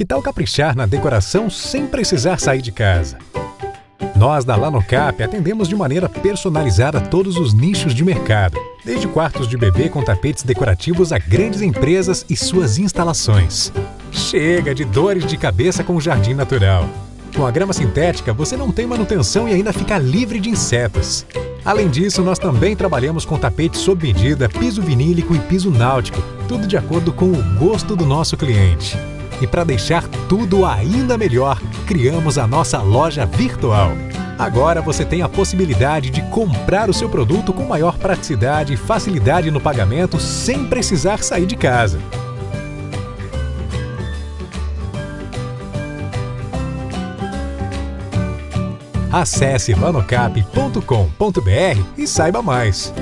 Que tal caprichar na decoração sem precisar sair de casa? Nós da Lanocap atendemos de maneira personalizada todos os nichos de mercado, desde quartos de bebê com tapetes decorativos a grandes empresas e suas instalações. Chega de dores de cabeça com o jardim natural. Com a grama sintética, você não tem manutenção e ainda fica livre de insetos. Além disso, nós também trabalhamos com tapete sob medida, piso vinílico e piso náutico, tudo de acordo com o gosto do nosso cliente. E para deixar tudo ainda melhor, criamos a nossa loja virtual. Agora você tem a possibilidade de comprar o seu produto com maior praticidade e facilidade no pagamento sem precisar sair de casa. Acesse lanocap.com.br e saiba mais.